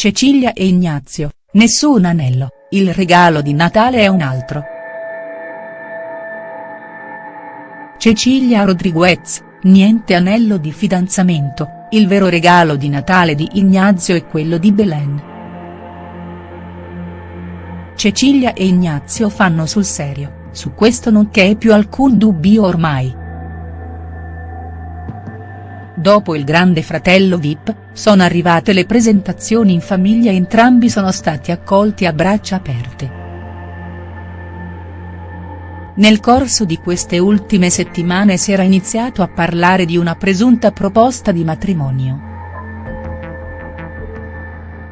Cecilia e Ignazio, nessun anello, il regalo di Natale è un altro. Cecilia Rodriguez, niente anello di fidanzamento, il vero regalo di Natale di Ignazio è quello di Belen. Cecilia e Ignazio fanno sul serio, su questo non c'è più alcun dubbio ormai. Dopo il grande fratello Vip, sono arrivate le presentazioni in famiglia e entrambi sono stati accolti a braccia aperte. Nel corso di queste ultime settimane si era iniziato a parlare di una presunta proposta di matrimonio.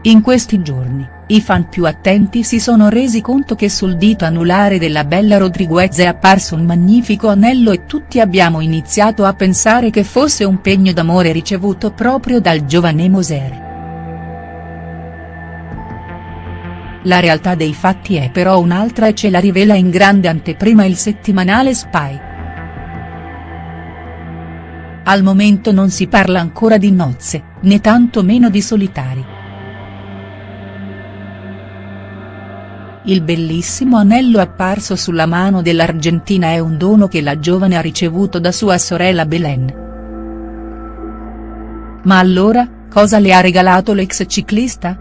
In questi giorni, i fan più attenti si sono resi conto che sul dito anulare della bella Rodriguez è apparso un magnifico anello e tutti abbiamo iniziato a pensare che fosse un pegno d'amore ricevuto proprio dal giovane Moser. La realtà dei fatti è però un'altra e ce la rivela in grande anteprima il settimanale Spy. Al momento non si parla ancora di nozze, né tanto meno di solitari. Il bellissimo anello apparso sulla mano dell'Argentina è un dono che la giovane ha ricevuto da sua sorella Belen. Ma allora, cosa le ha regalato l'ex ciclista?.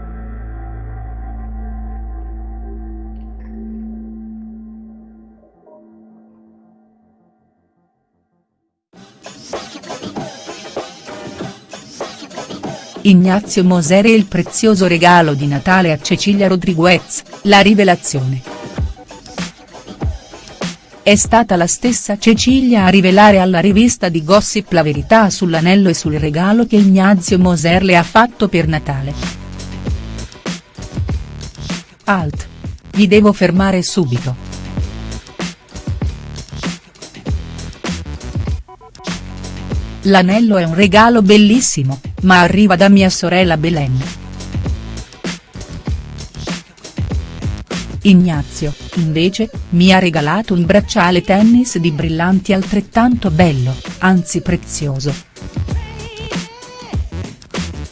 Ignazio Moser e il prezioso regalo di Natale a Cecilia Rodriguez, la rivelazione. È stata la stessa Cecilia a rivelare alla rivista di Gossip la verità sull'anello e sul regalo che Ignazio Moser le ha fatto per Natale. Alt. Vi devo fermare subito. L'anello è un regalo bellissimo, ma arriva da mia sorella Belen. Ignazio, invece, mi ha regalato un bracciale tennis di brillanti altrettanto bello, anzi prezioso.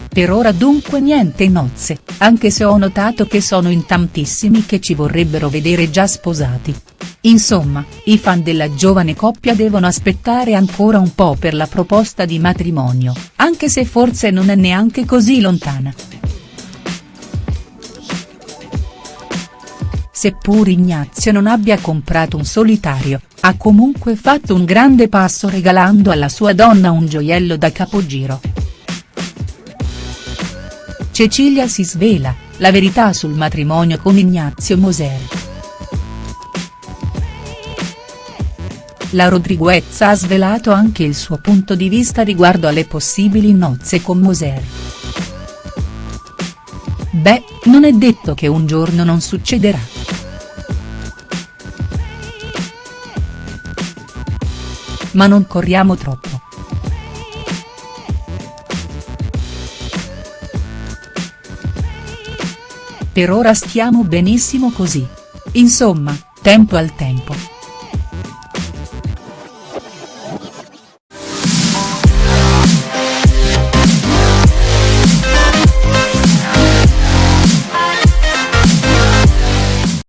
Per ora dunque niente nozze, anche se ho notato che sono in tantissimi che ci vorrebbero vedere già sposati. Insomma, i fan della giovane coppia devono aspettare ancora un po' per la proposta di matrimonio, anche se forse non è neanche così lontana. Seppur Ignazio non abbia comprato un solitario, ha comunque fatto un grande passo regalando alla sua donna un gioiello da capogiro. Cecilia si svela, la verità sul matrimonio con Ignazio Moser. La Rodriguez ha svelato anche il suo punto di vista riguardo alle possibili nozze con Moser. Beh, non è detto che un giorno non succederà. Ma non corriamo troppo. Per ora stiamo benissimo così. Insomma, tempo al tempo.